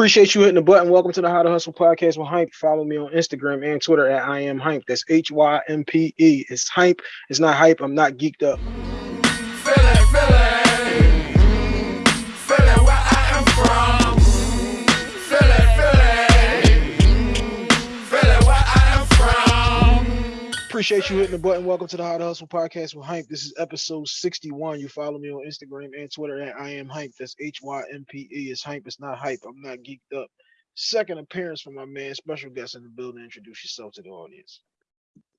Appreciate you hitting the button. Welcome to the How to Hustle podcast with Hympe. Follow me on Instagram and Twitter at I am Hympe. That's H Y M P E. It's Hympe. It's not hype. I'm not geeked up. Appreciate you hitting the button. Welcome to the How to Hustle podcast with Hympe. This is episode 61. You follow me on Instagram and Twitter at I am Hympe. That's H Y M P E. It's Hympe. It's not hype. I'm not geeked up. Second appearance from my man, special guest in the building. Introduce yourself to the audience.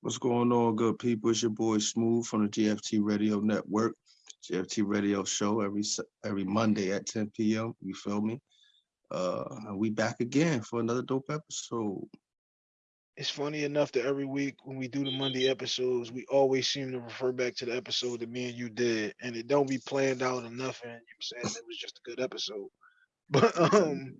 What's going on, good people? It's your boy Smooth from the GFT Radio Network. GFT Radio Show every every Monday at 10 p.m. You feel me? Uh, we back again for another dope episode. It's funny enough that every week when we do the Monday episodes, we always seem to refer back to the episode that me and you did, and it don't be planned out or nothing. You saying it was just a good episode. But um,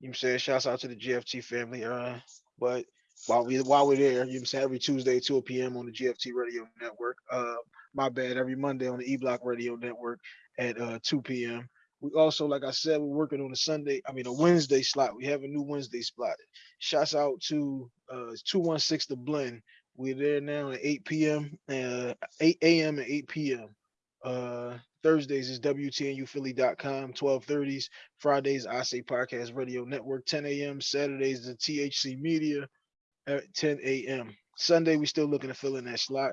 you know saying shouts out to the GFT family. Uh, but while we while we're there, you know saying every Tuesday 2 p.m. on the GFT Radio Network. Uh, my bad, every Monday on the E Block Radio Network at uh 2 p.m. We also, like I said, we're working on a Sunday, I mean a Wednesday slot. We have a new Wednesday slot. Shouts out to uh 216 The Blend. We're there now at 8 p.m. Uh 8 a.m. and 8 p.m. Uh Thursdays is WTNUphilly.com, 1230s. Fridays, I Say Podcast Radio Network, 10 a.m. Saturdays, the THC Media at 10 a.m. Sunday, we're still looking to fill in that slot.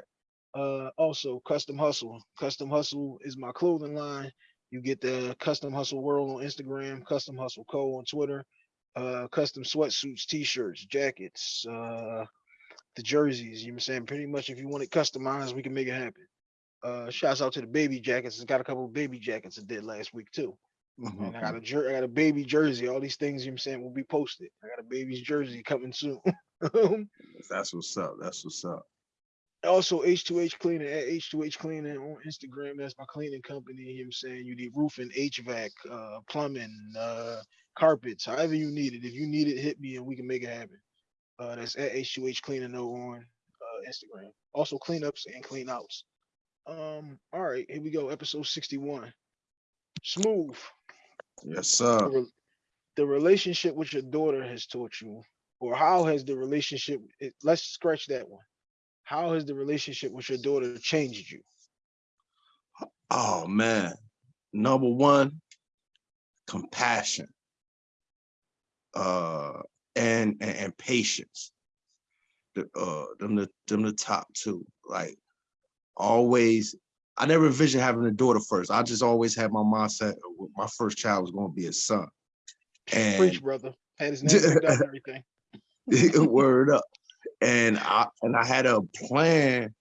Uh also Custom Hustle. Custom Hustle is my clothing line. You get the Custom Hustle World on Instagram, Custom Hustle Co on Twitter, uh custom sweatsuits, t-shirts, jackets, uh the jerseys, you know what I'm saying? Pretty much if you want it customized, we can make it happen. Uh shouts out to the baby jackets. It's got a couple of baby jackets I did last week too. And I got a jer- I got a baby jersey. All these things you know what I'm saying will be posted. I got a baby's jersey coming soon. That's what's up. That's what's up. Also H2H cleaning at H2H cleaning on Instagram. That's my cleaning company. You know what I'm saying you need roofing, HVAC, uh, plumbing, uh, carpets, however you need it. If you need it, hit me and we can make it happen. Uh, that's at H2H cleaning on uh, Instagram. Also cleanups and clean outs. Um, all right, here we go. Episode 61. Smooth. Yes, The, sir. re- the relationship with your daughter has taught you, or how has the relationship? It, let's scratch that one. How has the relationship with your daughter changed you? Oh man. Number one, compassion. Uh and and, and patience. The uh them the them the top two. Like always I never envisioned having a daughter first. I just always had my mindset my first child was going to be a son. And Preach, brother. Had his name and everything. word up. And I and I had a plan.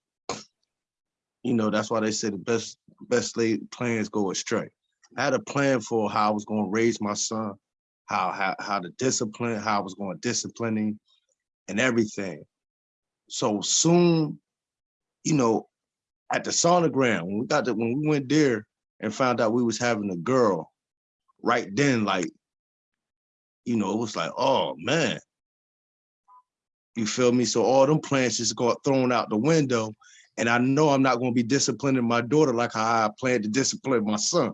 You know, that's why they say the best best laid plans go astray. I had a plan for how I was going to raise my son, how how how to discipline, how I was going to discipline him, and everything. So soon, you know, at the sonogram, when we got the when we went there and found out we was having a girl, right then, like, you know, it was like, oh man, you feel me? So all them plans just got thrown out the window. And I know I'm not going to be disciplining my daughter like how I plan to discipline my son.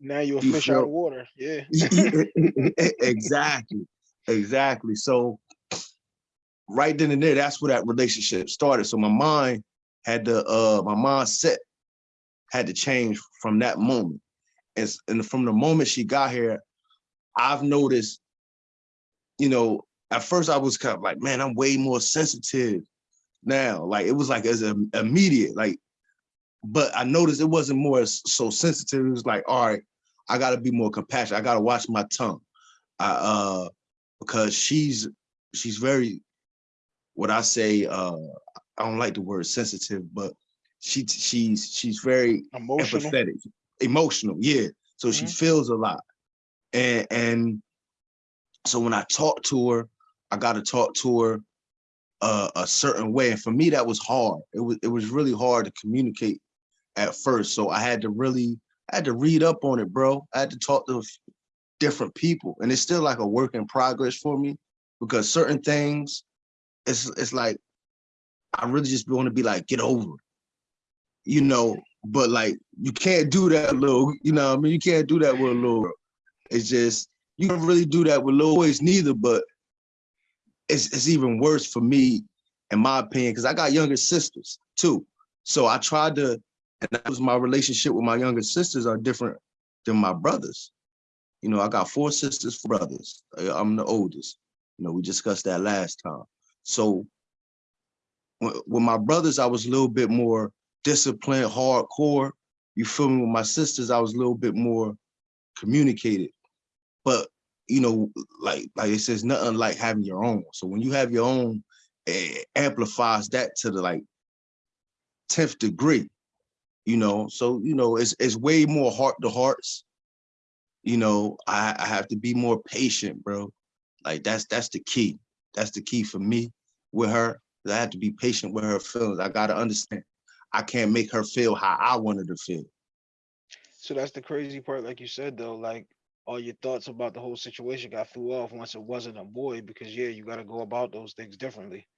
Now you're a You fish out of water. Yeah. exactly. Exactly. So right then and there, that's where that relationship started. So my mind had to, uh, my mindset had to change from that moment. And, and from the moment she got here, I've noticed, you know, at first I was kind of like, man, I'm way more sensitive now. Like it was like as a, immediate, like, but I noticed it wasn't more so sensitive. It was like, all right, I gotta be more compassionate. I gotta watch my tongue. I uh because she's she's very what I say, uh I don't like the word sensitive, but she she's she's very Emotional. empathetic, emotional, yeah. So she Mhm. feels a lot. And and so when I talk to her, I gotta talk to her uh, a certain way. And for me, that was hard. It was it was really hard to communicate at first. So I had to really I had to read up on it, bro. I had to talk to different people. And it's still like a work in progress for me because certain things, it's it's like I really just want to be like, get over it. You know, but like you can't do that little, you know, I mean, you can't do that with a little girl. It's just you don't really do that with little boys neither, but it's it's even worse for me, in my opinion, because I got younger sisters too. So I tried to, and that was my relationship with my younger sisters are different than my brothers. You know, I got four sisters, four brothers. I- I'm the oldest. You know, we discussed that last time. So with my brothers, I was a little bit more disciplined, hardcore. You feel me? With my sisters, I was a little bit more communicated. But you know, like like it says, nothing like having your own. So when you have your own, it amplifies that to the like 10th degree, you know. So, you know, it's it's way more heart to hearts. You know, I, I have to be more patient, bro. Like that's that's the key. That's the key for me with her. I have to be patient with her feelings. I gotta understand. I can't make her feel how I wanted to feel. So that's the crazy part, like you said though, like all your thoughts about the whole situation got threw off once it wasn't a boy because yeah, you got to go about those things differently.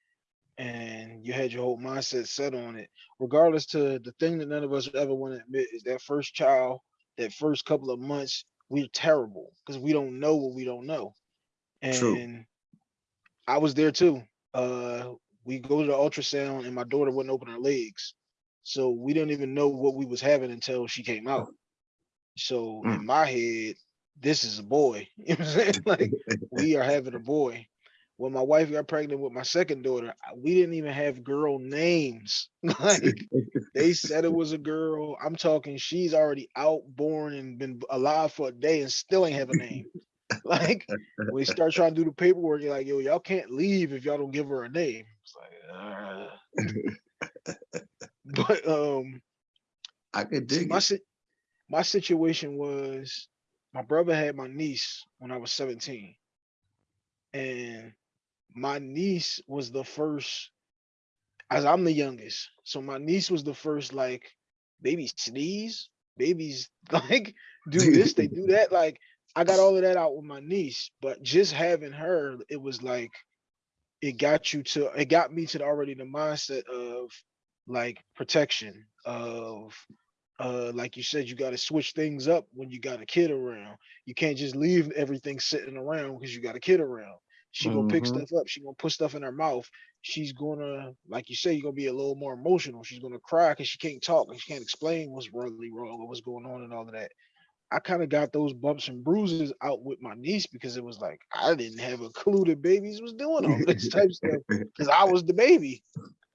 And you had your whole mindset set on it. Regardless to the thing that none of us ever want to admit is that first child, that first couple of months, we're terrible because we don't know what we don't know. And True. I was there too. Uh we go to the ultrasound and my daughter wouldn't open her legs. So we didn't even know what we was having until she came out. So Mm. in my head, this is a boy. You know what I'm saying? Like we are having a boy. When my wife got pregnant with my second daughter, we didn't even have girl names. like they said it was a girl. I'm talking she's already out, born, and been alive for a day and still ain't have a name. like when they start trying to do the paperwork, you're like, yo, y'all can't leave if y'all don't give her a name. It's like, uh. but um I could dig my it. si- my situation was my brother had my niece when I was 17. And my niece was the first, as I'm the youngest. So my niece was the first, like, baby sneeze, babies like do this, they do that. Like, I got all of that out with my niece, but just having her, it was like, it got you to, it got me to the, already the mindset of like protection, of uh like you said you got to switch things up when you got a kid around. You can't just leave everything sitting around because you got a kid around. She gonna pick Mhm. stuff up. She gonna put stuff in her mouth. She's gonna like you say you're gonna be a little more emotional. She's gonna cry because she can't talk and she can't explain what's really wrong or what's going on and all of that. I kind of got those bumps and bruises out with my niece because it was like i didn't have a clue that babies was doing all this type of stuff because i was the baby.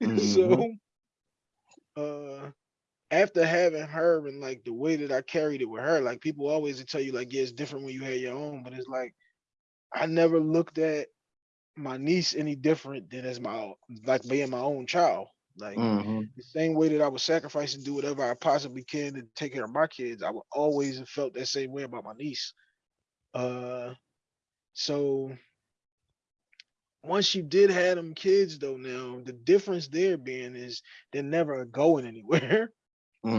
Mhm. so uh after having her and like the way that I carried it with her, like people always tell you like, yeah, it's different when you had your own, but it's like I never looked at my niece any different than as my like being my own child. Like Mhm. the same way that I would sacrifice and do whatever I possibly can to take care of my kids, I would always have felt that same way about my niece. Uh so once you did have them kids though now, the difference there being is they're never going anywhere.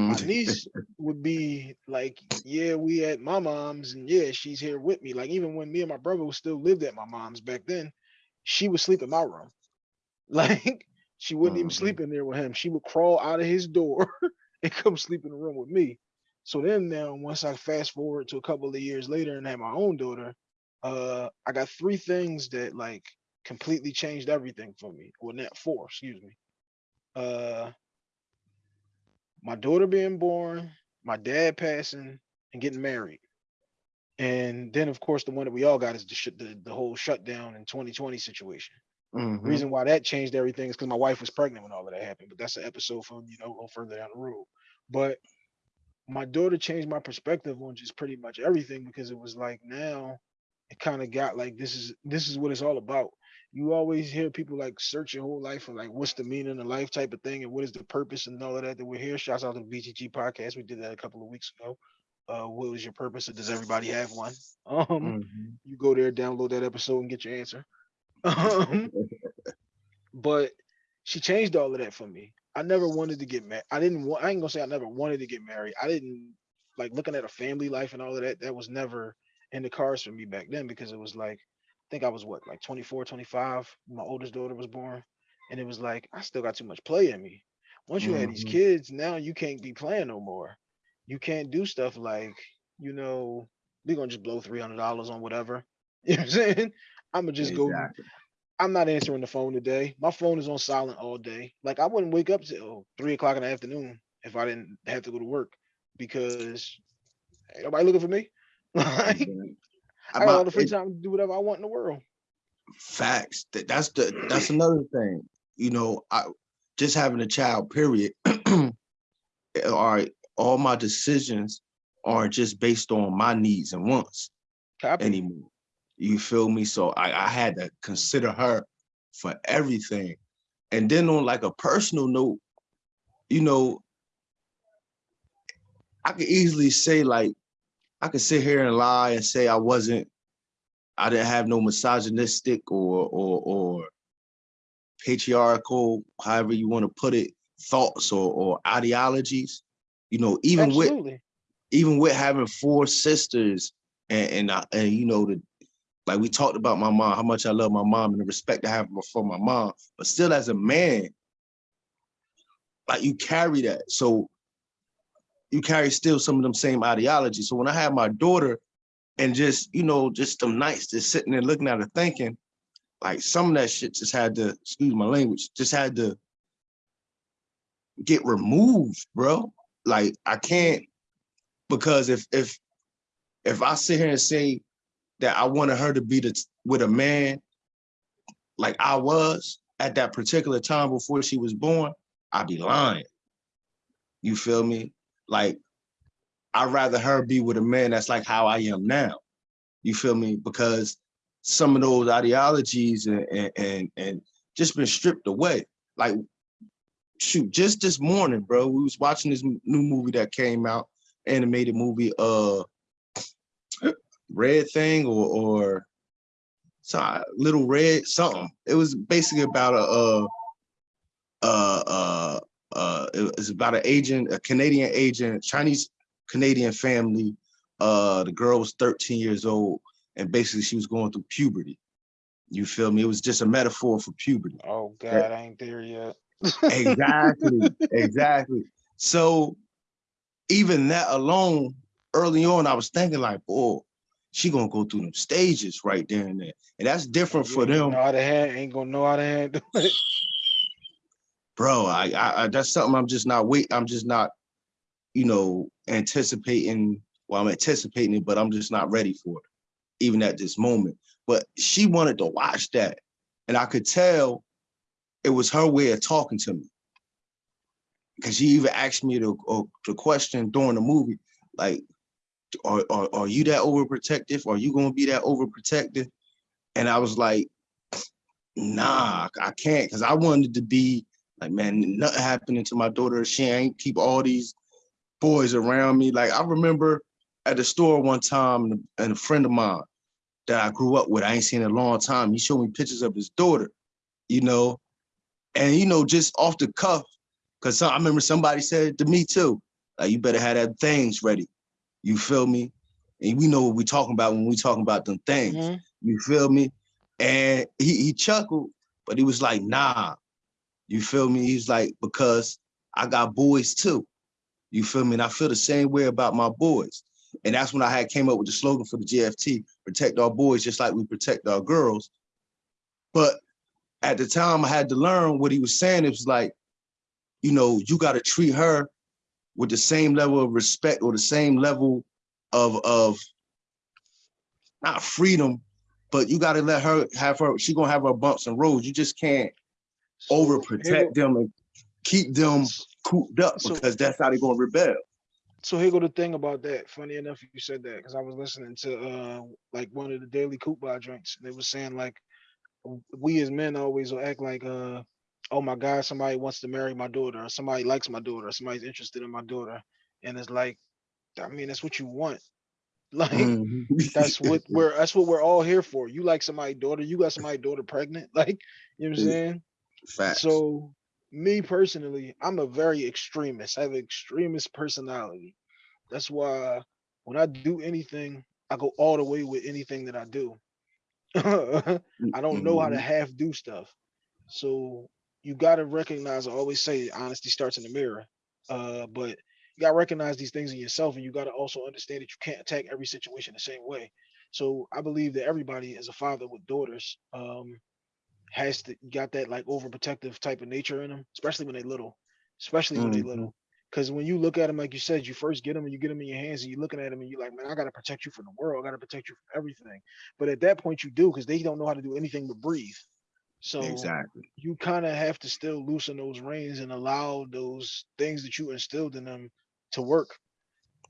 My Mhm. niece would be like, yeah, we at my mom's, and yeah, she's here with me. Like even when me and my brother still lived at my mom's back then, she would sleep in my room. Like she wouldn't even Mhm. sleep in there with him. She would crawl out of his door and come sleep in the room with me. So then now, once I fast forward to a couple of years later and had my own daughter, uh, I got three things that like completely changed everything for me. Well, not four, excuse me. Uh, my daughter being born, my dad passing, and getting married. And then, of course, the one that we all got is the sh- the, the whole shutdown in 2020 situation. Mhm. Reason why that changed everything is because my wife was pregnant when all of that happened. But that's an episode for you know a little further down the road. But my daughter changed my perspective on just pretty much everything because it was like now it kind of got like this is this is what it's all about. You always hear people like search your whole life for like what's the meaning of life type of thing and what is the purpose and all of that that we're here. Shouts out to the BGG podcast. We did that a couple of weeks ago. Uh, what was your purpose or does everybody have one? Um, Mhm. you go there, download that episode and get your answer. Um, but she changed all of that for me. I never wanted to get married. I didn't want. I ain't gonna say I never wanted to get married. I didn't like looking at a family life and all of that. That was never in the cards for me back then because it was like, think I was what like 24, 25. My oldest daughter was born, and it was like I still got too much play in me. Once you had these Mhm. kids, now you can't be playing no more. You can't do stuff like you know we gonna just blow three hundred dollars on whatever. You know what I'm saying? I'm gonna just go. I'm not answering the phone today. My phone is on silent all day. Like I wouldn't wake up till three o'clock in the afternoon if I didn't have to go to work because ain't nobody looking for me. Like Exactly. I got all the free time to do whatever I want in the world. Facts. That- That's the that's another thing. You know, I just having a child, period. all right, all my decisions are just based on my needs and wants Copy. anymore. You feel me? So I, I had to consider her for everything. And then on like a personal note, you know, I could easily say like I could sit here and lie and say I wasn't, I didn't have no misogynistic or or or patriarchal, however you want to put it, thoughts or or ideologies. You know, even with even with having four sisters and and, I, and you know the like we talked about my mom, how much I love my mom and the respect I have for my mom, but still as a man, like you carry that. So you carry still some of them same ideology. So when I had my daughter and just, you know, just them nights just sitting there looking at her thinking, like some of that shit just had to, excuse my language, just had to get removed, bro. Like I can't because if if if I sit here and say that I wanted her to be the with a man like I was at that particular time before she was born, I'd be lying. You feel me? Like I'd rather her be with a man that's like how I am now. You feel me? Because some of those ideologies and and and, and just been stripped away. Like shoot, just this morning, bro, we was watching this new movie that came out, animated movie, uh, Red Thing or or so Little Red something. It was basically about a uh uh uh uh it was about an agent, a Canadian agent, Chinese Canadian family. Uh, the girl was 13 years old, and basically she was going through puberty. You feel me? It was just a metaphor for puberty Oh God, I ain't there yet. exactly exactly so even that alone early on i was thinking like oh she gonna go through them stages right there and there and that's different for them Know how to hand, ain't gonna know how to handle it. bro I, I i that's something i'm just not wait i'm just not you know anticipating well i'm anticipating it but i'm just not ready for it even at this moment. But she wanted to watch that and i could tell it was her way of talking to me. Because she even asked me the, uh, the question during the movie like are, are, are you that overprotective? Are you going to be that overprotective? And i was like nah i can't because i wanted to be like man nothing happening to my daughter. She ain't keep all these boys around me. Like i remember at the store one time and a friend of mine that i grew up with i ain't seen in a long time he showed me pictures of his daughter you know? And you know just off the cuff because i remember somebody said to me too. Like you better have that things ready. You feel me? And we know what we talking about when we talking about them things. Mhm. you feel me? And he, he chuckled, but he was like, nah, you feel me? He's like, because I got boys too. You feel me? And I feel the same way about my boys. And that's when I had came up with the slogan for the GFT, protect our boys just like we protect our girls. But at the time I had to learn what he was saying. It was like, you know, you got to treat her with the same level of respect or the same level of, of not freedom, but you got to let her have her. She gonna have her bumps and roads. You just can't overprotect them and keep them cooped up So- because that's how they're gonna rebel. So here go the thing about that. Funny enough, you said that because I was listening to uh like one of the daily Coupon drinks. And they were saying like we as men always will act like uh oh my god, somebody wants to marry my daughter, or somebody likes my daughter, or somebody's interested in my daughter. And it's like, I mean, that's what you want. Like Mhm. that's what we're that's what we're all here for. You like somebody's daughter, you got somebody's daughter pregnant, like you know what I'm saying? Facts. So me personally, I'm a very extremist. I have an extremist personality. That's why when I do anything, I go all the way with anything that I do. I don't know how to Mhm. half do stuff. So you gotta recognize I always say honesty starts in the mirror. Uh, but you gotta recognize these things in yourself, and you gotta also understand that you can't attack every situation the same way. So I believe that everybody, is a father with daughters, um, has to got that like overprotective type of nature in them, especially when they little, especially when they Mhm. little. Because when you look at them, like you said, you first get them and you get them in your hands and you're looking at them and you're like, man, I gotta protect you from the world. I gotta protect you from everything. But at that point, you do because they don't know how to do anything but breathe. So Exactly. you kind of have to still loosen those reins and allow those things that you instilled in them to work.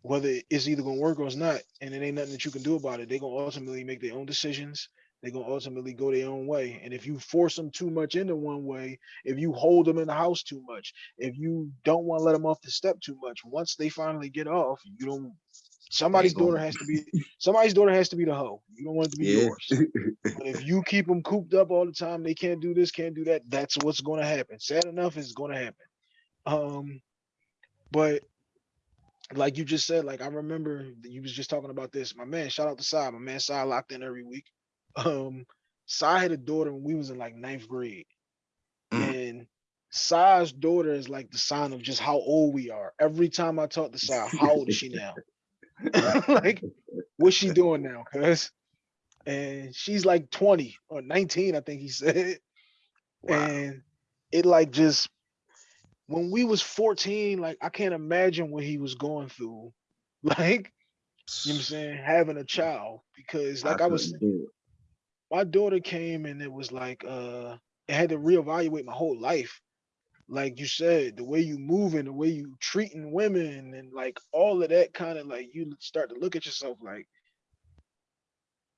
Whether it's either gonna work or it's not, and it ain't nothing that you can do about it. They're gonna ultimately make their own decisions. They're gonna ultimately go their own way. And if you force them too much into one way, if you hold them in the house too much, if you don't want to let them off the step too much, once they finally get off, you don't. Somebody's daughter has to be somebody's daughter has to be the hoe. You don't want it to be Yeah. yours. But if you keep them cooped up all the time, they can't do this, can't do that. That's what's going to happen. Sad enough, it's going to happen. Um, but like you just said, like I remember you was just talking about this. My man, shout out to Sai. My man, Sai locked in every week. Um, Sai had a daughter when we was in like ninth grade, Mm. and Sai's daughter is like the sign of just how old we are. Every time I talk to Sai, how old is she now? like, what's she doing now? Cause, and she's like 20 or 19, I think he said. Wow. And it like just when we was 14, like I can't imagine what he was going through. Like, you know what I'm saying, having a child. Because like I, was do it. My daughter came and it was like uh it had to reevaluate my whole life. Like you said, the way you moving, the way you treating women, and like all of that kind of like you start to look at yourself like,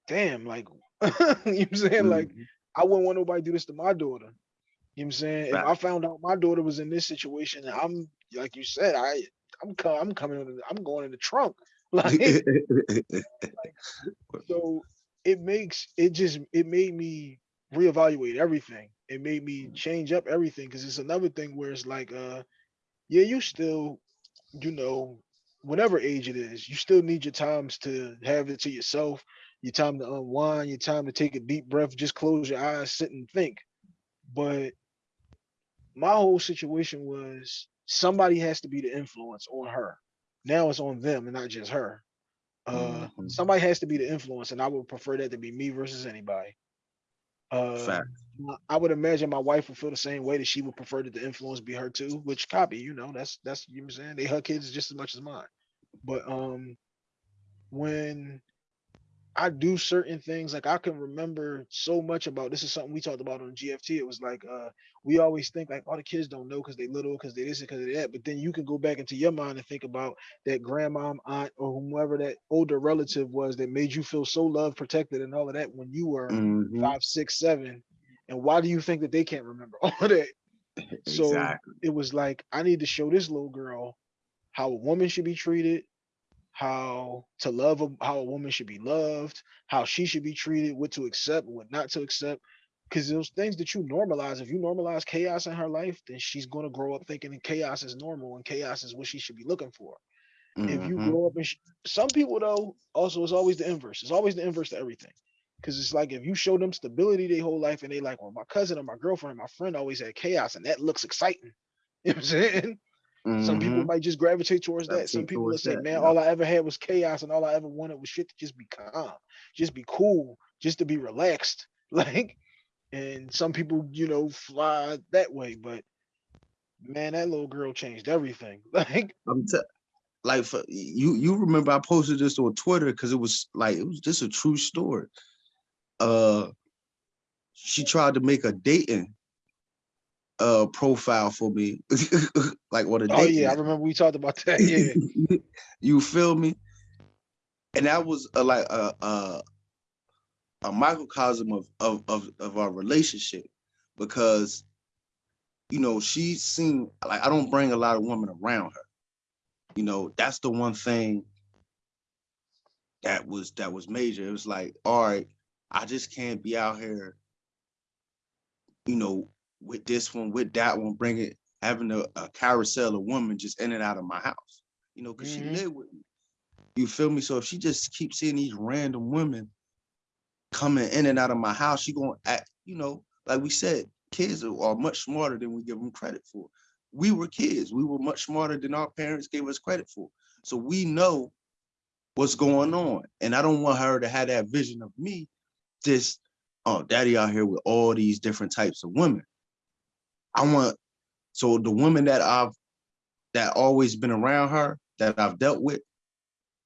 damn, like you know what I'm saying? Like Mhm. I wouldn't want nobody to do this to my daughter. You know what I'm saying? If I found out my daughter was in this situation, and I'm like you said, I I'm co- I'm coming I'm going in the trunk. Like so it makes it just it made me reevaluate everything. It made me change up everything because it's another thing where it's like uh yeah, you still, you know, whatever age it is, you still need your times to have it to yourself, your time to unwind, your time to take a deep breath, just close your eyes, sit and think. But my whole situation was somebody has to be the influence on her. Now it's on them and not just her. Uh Mhm. somebody has to be the influence, and I would prefer that to be me versus anybody. Uh Fact. I would imagine my wife would feel the same way that she would prefer that the influence be her too, which copy, you know, that's that's you know I'm saying. They her kids just as much as mine. But um when I do certain things, like I can remember so much about this is something we talked about on GFT. It was like uh we always think like all the kids don't know because they little, because they this, because they that. But then you can go back into your mind and think about that grandma, aunt, or whomever that older relative was that made you feel so loved, protected, and all of that when you were Mhm. five, six, seven. And why do you think that they can't remember all of that? So Exactly. it was like I need to show this little girl how a woman should be treated, how to love a, how a woman should be loved, how she should be treated, what to accept, what not to accept. Because those things that you normalize, if you normalize chaos in her life, then she's going to grow up thinking that chaos is normal and chaos is what she should be looking for. If you Mhm. grow up and sh- some people though, also it's always the inverse. It's always the inverse to everything. Because it's like if you show them stability their whole life and they like, well, my cousin or my girlfriend or my friend always had chaos and that looks exciting. You know what I'm saying? Some people Mhm. might just gravitate towards that. Some people will say, that, man, yeah. all I ever had was chaos and all I ever wanted was shit to just be calm, just be cool, just to be relaxed. Like, and some people, you know, fly that way. But man, that little girl changed everything. Like, I'm te- like for you. You remember I posted this on Twitter because it was like it was just a true story. Uh, she tried to make a dating uh profile for me, like what a oh yeah, I remember we talked about that. Yeah. you feel me? And that was a, like a, a a microcosm of, of of of our relationship because you know she seen like I don't bring a lot of women around her. You know that's the one thing that was that was major. It was like, all right, I just can't be out here, you know, with this one, with that one, bringing having a, a carousel of women just in and out of my house. You know, because Mhm. she lived with me. You feel me? So if she just keeps seeing these random women coming in and out of my house, she gonna act, you know, like we said, kids are, are much smarter than we give them credit for. we were kids. We were much smarter than our parents gave us credit for. So we know what's going on. And I don't want her to have that vision of me, just, oh, daddy out here with all these different types of women. I want, so the women that I've, that always been around her, that I've dealt with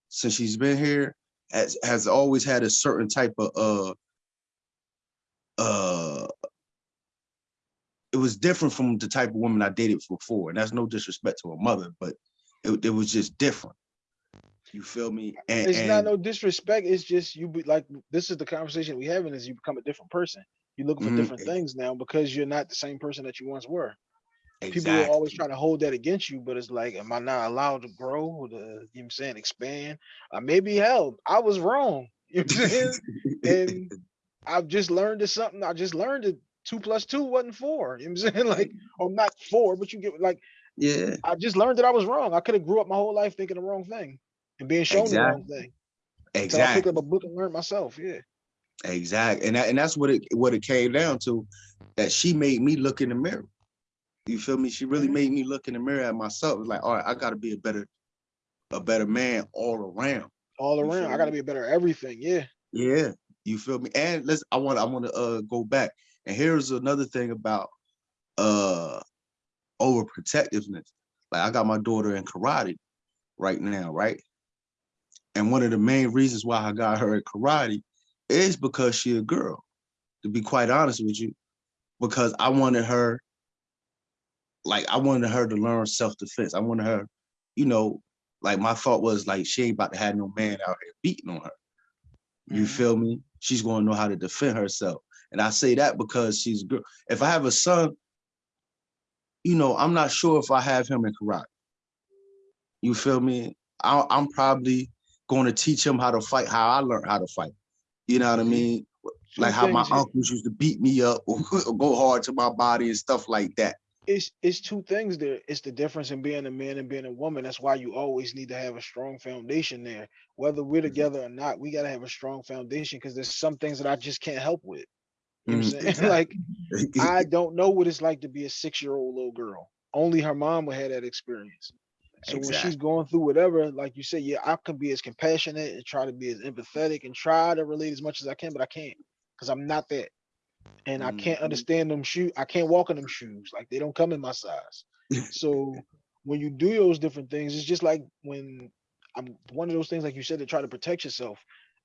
since she's been here, has, has always had a certain type of, uh, uh, it was different from the type of woman I dated before. And that's no disrespect to her mother, but it, it was just different. You feel me? And, It's not no disrespect. It's just you be like this is the conversation we having is you become a different person. You looking for Mhm. different things now because you're not the same person that you once were. People will always try to hold that against you, but it's like, am I not allowed to grow to, you know what I'm saying, expand? I may be held. I was wrong. You know what I'm saying? and I've just learned that something. I just learned that two plus two wasn't four. You know what I'm saying? Like, or not four, but you get like yeah, I just learned that I was wrong. I could have grew up my whole life thinking the wrong thing and being shown the wrong thing. Exactly. So I picked up a book and learned myself. Yeah. Exactly. And that, and that's what it what it came down to, that she made me look in the mirror. You feel me? She really Mhm. made me look in the mirror at myself. Like, all right, I gotta be a better, a better man all around. All You around. I gotta be a better everything. Yeah. Yeah. You feel me? And let's I want I want to uh go back. And here's another thing about uh overprotectiveness. Like I got my daughter in karate right now, right? And one of the main reasons why I got her in karate is because she a girl, to be quite honest with you, because I wanted her, like I wanted her to learn self-defense. I wanted her, you know, like my thought was like she ain't about to have no man out here beating on her. You Mhm. feel me? She's gonna know how to defend herself. And I say that because she's a girl. If I have a son, you know, I'm not sure if I have him in karate. You feel me? I, I'm probably going to teach him how to fight, how I learned how to fight. You know what I mean? Like how my uncles used to beat me up or, go hard to my body and stuff like that. it's it's two things there. It's the difference in being a man and being a woman. That's why you always need to have a strong foundation there. Whether we're Mhm. together or not, we gotta have a strong foundation because there's some things that I just can't help with. You know what I'm Mm, saying? exactly. like I don't know what it's like to be a six-year-old little girl. Only her mom would have that experience. So when she's going through whatever, like you said, yeah, I can be as compassionate and try to be as empathetic and try to relate as much as I can, but I can't because I'm not that. And I can't Mhm. understand them shoes. I can't walk in them shoes. Like they don't come in my size. So when you do those different things, it's just like when I'm one of those things, like you said, to try to protect yourself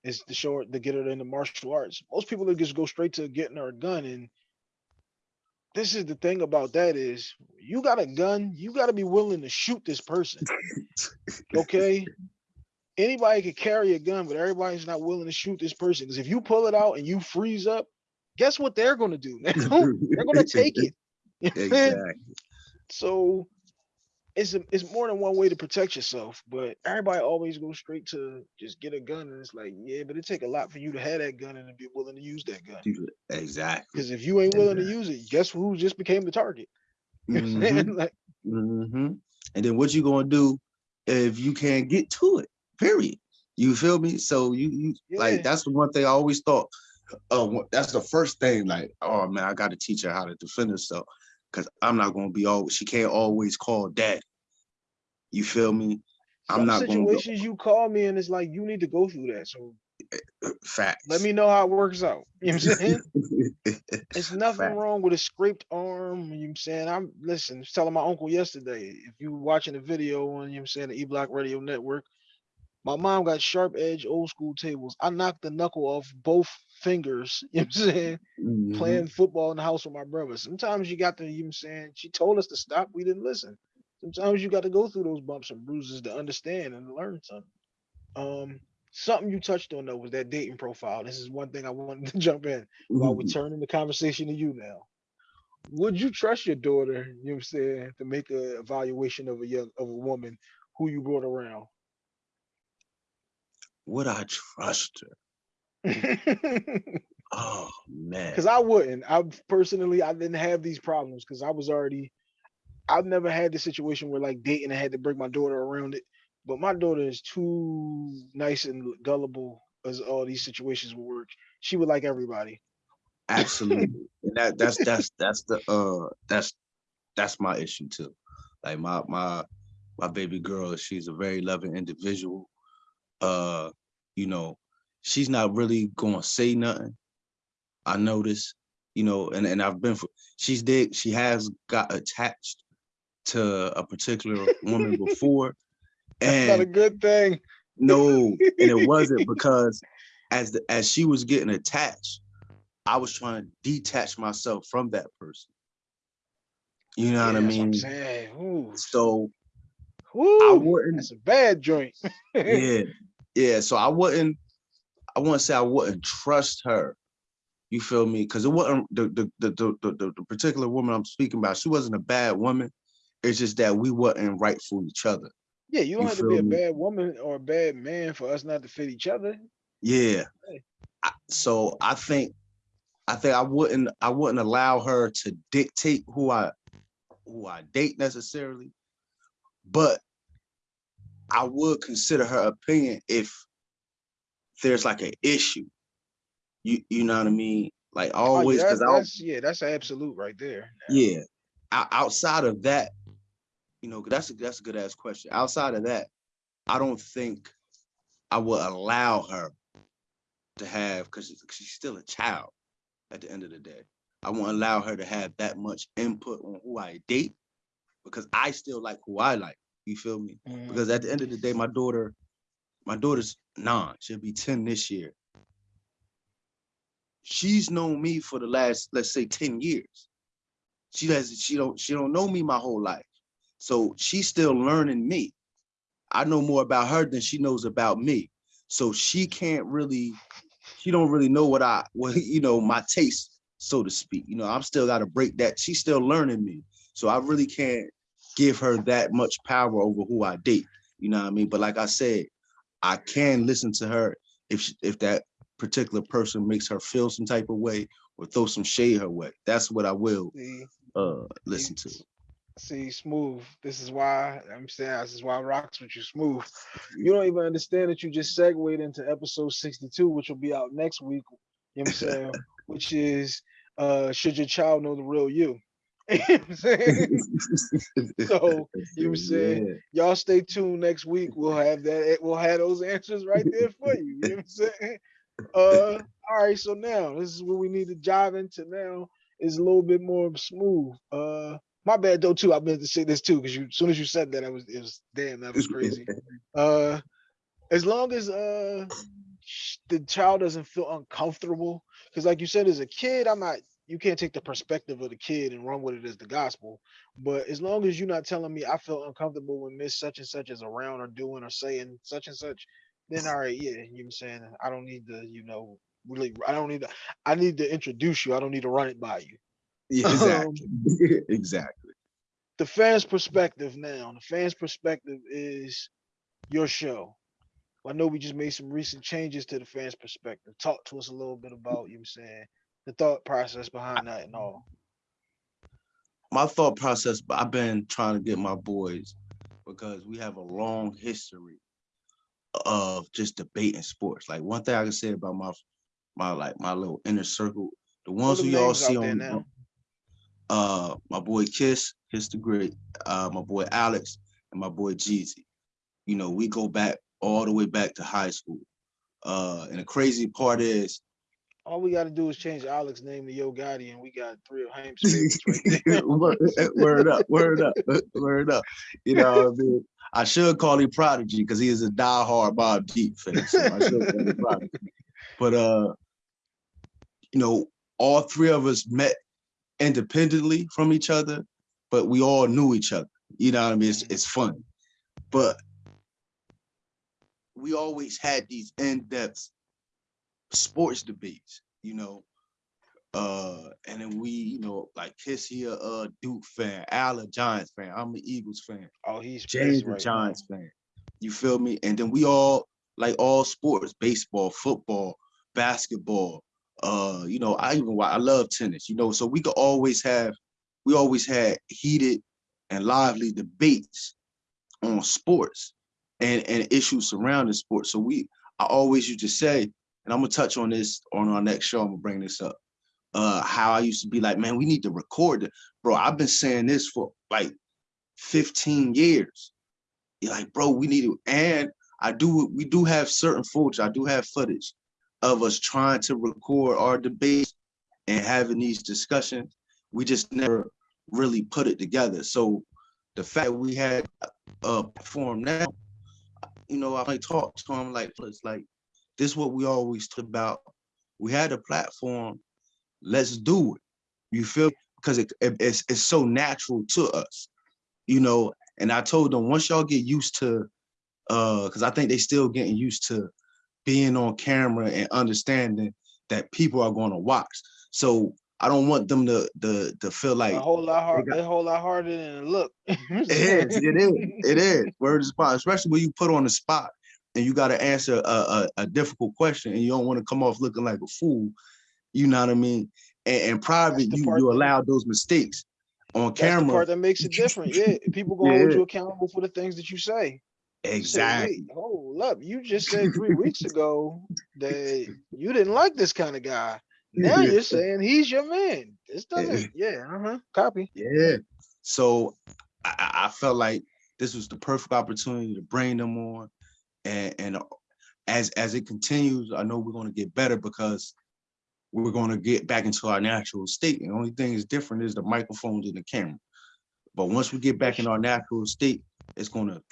is to show her to get her into martial arts. Most people will just go straight to getting her a gun. And this is the thing about that is you got a gun, you got to be willing to shoot this person. Okay. Anybody could carry a gun, but everybody's not willing to shoot this person. Because if you pull it out and you freeze up, guess what they're gonna do now? they're gonna take it. You know what I'm saying? Exactly. So it's a, it's more than one way to protect yourself, but everybody always goes straight to just get a gun, and it's like, yeah, but it take a lot for you to have that gun and to be willing to use that gun. Exactly. Because if you ain't willing to use it, guess who just became the target? You know what I'm Mhm. saying? Like, hmm And then what you gonna do if you can't get to it? Period. You feel me? So you, you Yeah. like that's the one thing I always thought. Uh, that's the first thing. Like, oh man, I got to teach her how to defend herself because I'm not gonna be always. She can't always call dad. You feel me? I'm not go situations you call me and it's like you need to go through that. So eh, eh, facts. let me know how it works out. You know what I'm saying? It's nothing Fact. wrong with a scraped arm. You know what I'm saying? I'm listen, I was telling my uncle yesterday. If you watching the video on you know what I'm saying the E Block Radio Network, my mom got sharp edge old school tables. I knocked the knuckle off both fingers, you know what I'm saying? Mhm. Playing football in the house with my brother. Sometimes you got to, you know what I'm saying? She told us to stop, we didn't listen. Sometimes you got to go through those bumps and bruises to understand and learn something. Um something you touched on though was that dating profile. This is one thing I wanted to jump in while we're turning the conversation to you now. Would you trust your daughter, you know what I'm saying, to make a evaluation of a young of a woman who you brought around? Would I trust her? Oh man. Because I wouldn't. I personally I didn't have these problems because I was already I've never had the situation where like dating I had to bring my daughter around it. But my daughter is too nice and gullible as all these situations will work. She would like everybody. Absolutely. and that that's that's that's the uh that's that's my issue too. Like my my my baby girl, she's a very loving individual. Uh, you know, she's not really gonna say nothing. I notice, you know, and, and I've been for she's did she has got attached to a particular woman before. That's not a good thing. no, and it wasn't because as the as she was getting attached, I was trying to detach myself from that person. You know Yeah, what I that's what mean? Ooh, So I wouldn't that's a bad joint. yeah, yeah. So I wouldn't, I wouldn't say I wouldn't trust her. You feel me? Because it wasn't the the, the the the the particular woman I'm speaking about. She wasn't a bad woman. It's just that we weren't right for each other. Yeah, you don't You have to be a me? bad woman or a bad man for us not to fit each other. Yeah. Hey. I- So I think, I think I wouldn't, I wouldn't allow her to dictate who I, who I date necessarily, but I would consider her opinion if there's like an issue. You, you know what I mean? Like Oh, always, because that- I, that's yeah, that's absolute right there. yeah. O- outside of that, you know, that's a, that's a good ass question. Outside of that, I don't think I would allow her to have because she's still a child at the end of the day. I won't allow her to have that much input on who I date because I still like who I like. You feel me? Mhm. Because at the end of the day, my daughter, my daughter's nine, she'll be 10 this year. She's known me for the last, let's say, 10 years. She doesn't, she don't, she don't know me my whole life. So she's still learning me. I know more about her than she knows about me. So she can't really, she don't really know what I, what, you know, my taste, so to speak. You know, I'm still got to break that. She's still learning me. So I really can't give her that much power over who I date. You know what I mean? But like I said, I can listen to her if she, if that particular person makes her feel some type of way or throw some shade her way. That's what I will See, uh listen to. see, smooth. This is why I'm saying this is why rocks with you, smooth. You don't even understand that you just segued into episode 62, which will be out next week. You know what I'm saying? which is uh should your child know the real you? You know what I'm saying? So, you know what I'm saying? Y'all stay tuned next week. We'll have that. We'll have those answers right there for you. You know what I'm saying? Uh, all right. So now this is what we need to dive into. Now is a little bit more smooth. Uh, my bad though too. I meant to say this too because you, as soon as you said that, I was, it was damn, that was crazy. Uh, as long as uh the child doesn't feel uncomfortable, because like you said, as a kid, I'm not. You can't take the perspective of the kid and run with it as the gospel. But as long as you're not telling me I feel uncomfortable when Miss such and such is around or doing or saying such and such, then all right, yeah, you know I'm saying? I don't need to, you know, really I don't need to I need to introduce you. I don't need to run it by you. Yeah, um, exactly. exactly. The fans' perspective now. The fans' perspective is your show. I know we just made some recent changes to the fans' perspective. Talk to us a little bit about, you know what I'm saying, the thought process behind that and all. my thought process, I've been trying to get my boys because we have a long history of just debating sports. Like one thing I can say about my my like my little inner circle, the ones who y'all see on now. uh my boy Kiss, Kiss the Great, uh my boy Alex, and my boy Jeezy. You know, we go back all the way back to high school. Uh and the crazy part is All we got to do is change Alex's name to Yo Gotti, and we got three of Haim's favorites right there. word, eh, word up, word up, eh, word up. You know what I mean? I should call him Prodigy because he is a diehard Mobb Deep fan. So I should call him Prodigy. But uh, you know, all three of us met independently from each other, but we all knew each other. You know what I mean? It's mm-hmm. it's fun. But we always had these in-depth sports debates, you know. Uh, and then we, you know, like Kiss here, uh, Duke fan, Al a Giants fan, I'm an Eagles fan, Oh, he's James a right now. Giants fan. You feel me? And then we all like all sports, baseball, football, basketball. Uh, you know, I even I love tennis, you know, so we could always have we always had heated and lively debates on sports and, and issues surrounding sports. So we I always used to say, and I'm gonna touch on this on our next show, I'm gonna bring this up. Uh how I used to be like, man, we need to record it. Bro, I've been saying this for like 15 years. You're like, bro, we need to, and I do, we do have certain footage, I do have footage of us trying to record our debates and having these discussions. We just never really put it together. So the fact we had a platform now, you know, I might talk to him like, it's like, this is what we always talk about. We had a platform, let's do it. You feel because it, it- it's it's so natural to us, you know. And I told them once y'all get used to, uh, because I think they still getting used to being on camera and understanding that people are going to watch. So I don't want them to to to feel like a whole lot hard, got- a whole lot harder than it look. it is, it is, it is. Word is spot, especially when you put on the spot and you got to answer a, a, a difficult question and you don't want to come off looking like a fool. You know what I mean? And, and private, you you allow those mistakes on That's the camera. part that makes it different. Yeah, people gonna hold you accountable for the things that you say. You say, Exactly. Hold up, you just said three weeks ago that you didn't like this kind of guy. Now you're saying he's your man. This doesn't. Yeah, uh huh. Copy. Yeah. So I, I I felt like this was the perfect opportunity to bring them on, and and as as it continues, I know we're going to get better because we're going to get back into our natural state. And the only thing is different is the microphones and the camera. But once we get back in our natural state, it's going to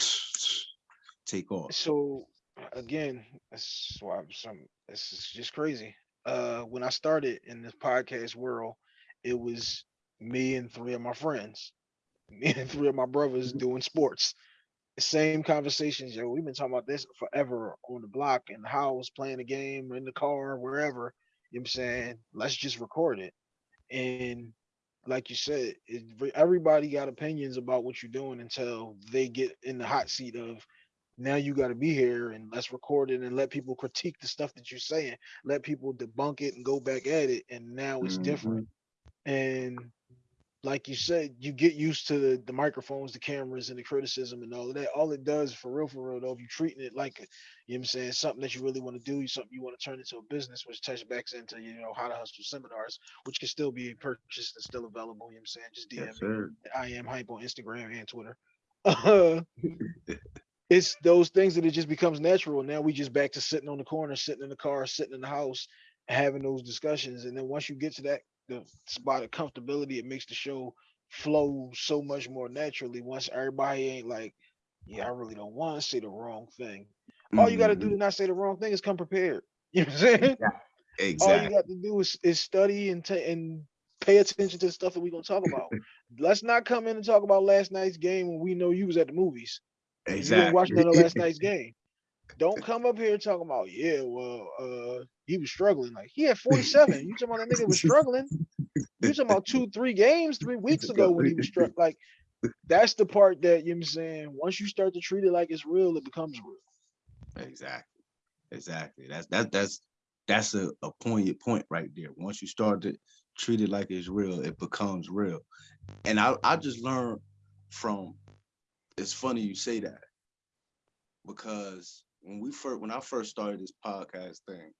take off. So again, that's why I'm some. This is just crazy. Uh, when I started in this podcast world, it was me and three of my friends, me and three of my brothers doing sports. The same conversations, yo. We've been talking about this forever on the block, and how the was playing the game, in the car, wherever. You know what I'm saying? Let's just record it. And like you said, it, everybody got opinions about what you're doing until they get in the hot seat of now you got to be here and let's record it and let people critique the stuff that you're saying let people debunk it and go back at it and now it's different mm-hmm. and like you said you get used to the, the microphones the cameras and the criticism and all of that all it does for real for real though if you're treating it like you know what i'm saying something that you really want to do something you want to turn into a business which touches back into you know how to hustle seminars which can still be purchased and still available you know what i'm saying just dm Yes, me. I am Hympe on Instagram and Twitter. It's those things that it just becomes natural. Now we just back to sitting on the corner, sitting in the car, sitting in the house, having those discussions. And then once you get to that the spot of comfortability, it makes the show flow so much more naturally. Once everybody ain't like, yeah, I really don't want to say the wrong thing. All you got to do mm-hmm. to not say the wrong thing is come prepared. You know what I'm saying? Exactly. All you got to do is, is study and ta- and pay attention to the stuff that we're gonna talk about. Let's not come in and talk about last night's game when we know you was at the movies. and You didn't watch none of last night's game. Don't come up here talking about, yeah, well, uh, he was struggling. Like he had 47. You talking about that nigga was struggling? You talking about two, three games three weeks ago when he was struck. Like that's the part that you know what I'm saying. Once you start to treat it like it's real, it becomes real. Exactly. Exactly. That's that that's that's a, a poignant point right there. Once you start to treat it like it's real, it becomes real. And I I just learned from it's funny you say that because when we first when I first started this podcast thing,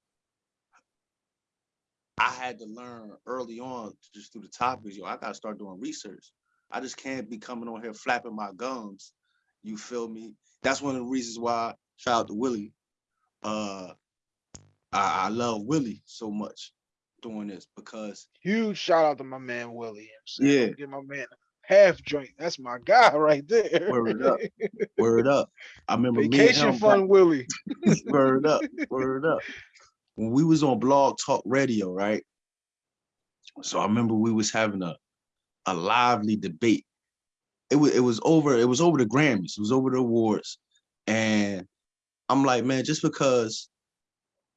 I had to learn early on just through the topics, yo, I gotta start doing research. I just can't be coming on here flapping my gums. You feel me? That's one of the reasons why shout out to Willie. Uh I, I love Willie so much doing this because Huge shout out to my man Willie. You know what I'm saying? Yeah. Give my man half joint. That's my guy right there. Word up. word up. I remember Vacation fun, Willie. word up, word up. When we was on Blog Talk Radio, right? So I remember we was having a a lively debate. It was it was over, it was over the Grammys, it was over the awards. And I'm like, man, just because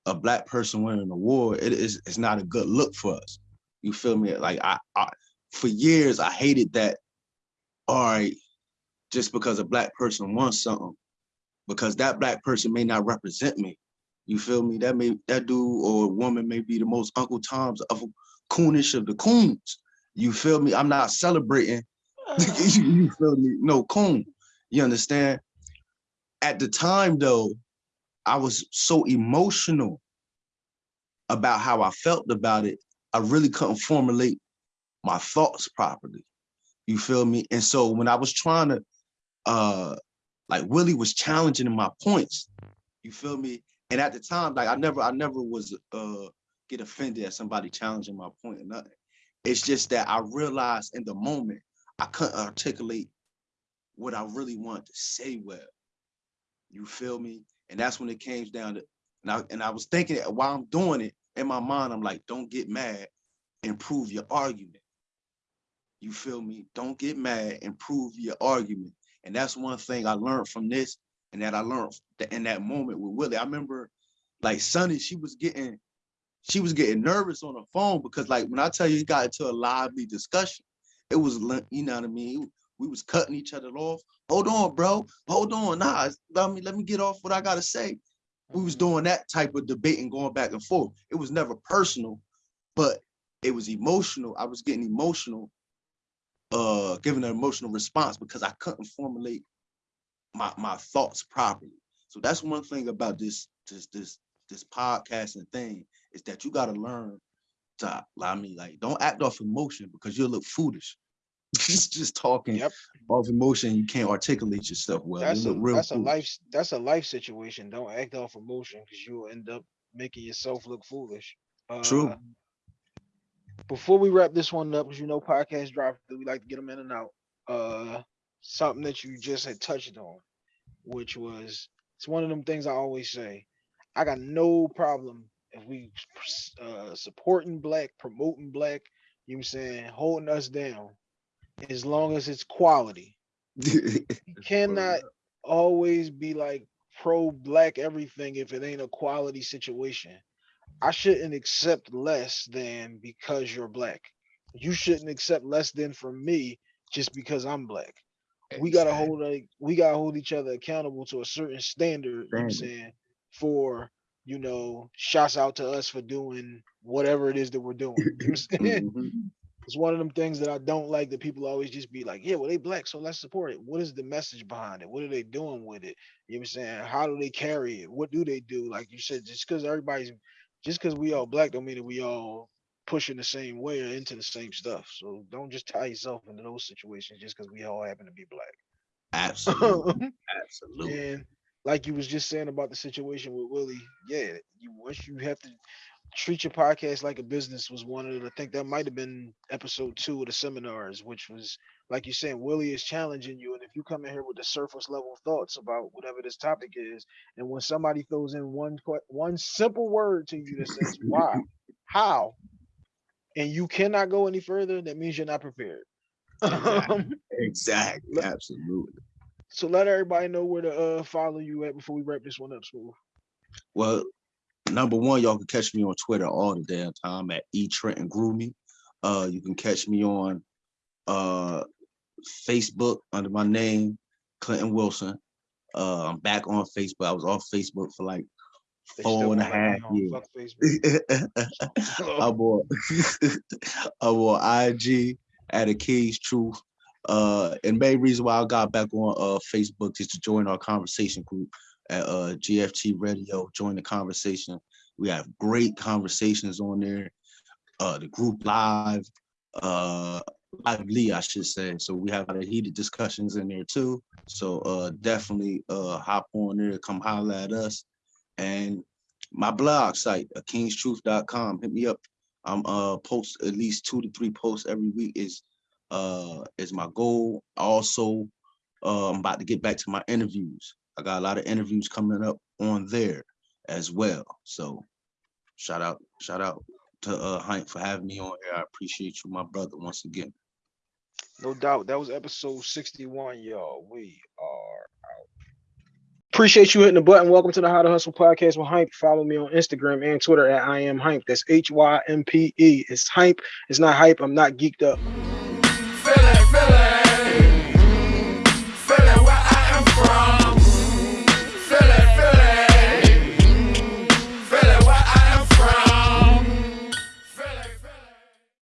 a black person winning an award, it is it's not a good look for us. You feel me? Like I, I for years I hated that. All right, just because a black person wants something, because that black person may not represent me. You feel me? That may that dude or woman may be the most Uncle Tom's of coonish of the coons. You feel me? I'm not celebrating. you feel me? No coon. You understand? At the time though, I was so emotional about how I felt about it. I really couldn't formulate my thoughts properly. You feel me? And so when I was trying to uh like Willie was challenging my points, you feel me? And at the time, like I never, I never was uh get offended at somebody challenging my point or nothing. It's just that I realized in the moment I couldn't articulate what I really wanted to say well. You feel me? And that's when it came down to and I and I was thinking while I'm doing it in my mind, I'm like, don't get mad, improve your argument. You feel me? Don't get mad, improve your argument. And that's one thing I learned from this, and that I learned in that moment with Willie. I remember like Sonny, she was getting she was getting nervous on the phone because like when I tell you he got into a lively discussion, it was you know what I mean. We was cutting each other off. Hold on, bro. Hold on. Nah, let me let me get off what I gotta say. We was mm-hmm. doing that type of debate and going back and forth. It was never personal, but it was emotional. I was getting emotional, uh, giving an emotional response because I couldn't formulate my my thoughts properly. So that's one thing about this this this this podcasting thing is that you got to learn to I mean like don't act off emotion because you'll look foolish. just just talking Yep. off emotion, you can't articulate yourself well. That's a real that's a life that's a life situation. Don't act off emotion because you'll end up making yourself look foolish. True. Before we wrap this one up, because you know podcast drop, we like to get them in and out. Uh, something that you just had touched on, which was it's one of them things I always say. I got no problem if we uh supporting black, promoting black. You know what I'm saying, holding us down, as long as it's quality. You cannot always be like pro black everything if it ain't a quality situation. I shouldn't accept less than because you're black. You shouldn't accept less than from me just because I'm black. We gotta hold like we gotta hold each other accountable to a certain standard, you know what I'm saying, for you know, shouts out to us for doing whatever it is that we're doing. You know what I'm saying? Mhm. It's one of them things that I don't like that people always just be like, yeah, well, they black, so let's support it. What is the message behind it? What are they doing with it? You know what I'm saying? How do they carry it? What do they do? Like you said, just because everybody's just because we all black don't mean that we all pushing the same way or into the same stuff. So don't just tie yourself into those situations just because we all happen to be black. Absolutely. Absolutely. and like you was just saying about the situation with Willie, yeah, you once you have to treat your podcast like a business was one of the I think that might have been episode two of the seminars, which was like you're saying, Willie is challenging you. And if you come in here with the surface level thoughts about whatever this topic is, and when somebody throws in one one simple word to you that says why, how, and you cannot go any further, that means you're not prepared. Um, Exactly. Absolutely. so let everybody know where to uh, follow you at before we wrap this one up, Smooth. Well, number one, y'all can catch me on Twitter all the damn time at E Trenton Groomy. Uh, you can catch me on uh Facebook under my name, Clinton Wilson. Uh, I'm back on Facebook. I was off Facebook for like They four and a won't let me half years. I'm on, I'm on IG at a Key's Truth. Uh, and main reason why I got back on uh Facebook is to join our conversation group at uh GFT Radio. Join the conversation. We have great conversations on there. Uh, the group live, uh, lively, I should say. So we have a heated discussions in there too. So uh, definitely uh hop on there, come holler at us, and my blog site, uh, kingstruth.com. Hit me up. I'm uh post at least two to three posts every week is uh is my goal. Also, uh, I'm about to get back to my interviews. I got a lot of interviews coming up on there as well. So shout out, shout out to uh Hank for having me on here. I appreciate you, my brother, once again. No doubt. That was episode 61, y'all. We are out. Appreciate you hitting the button. Welcome to the How to Hustle podcast with Hympe. Follow me on Instagram and Twitter at I am Hympe. That's H Y M P E. It's Hympe. It's not hype. I'm not geeked up.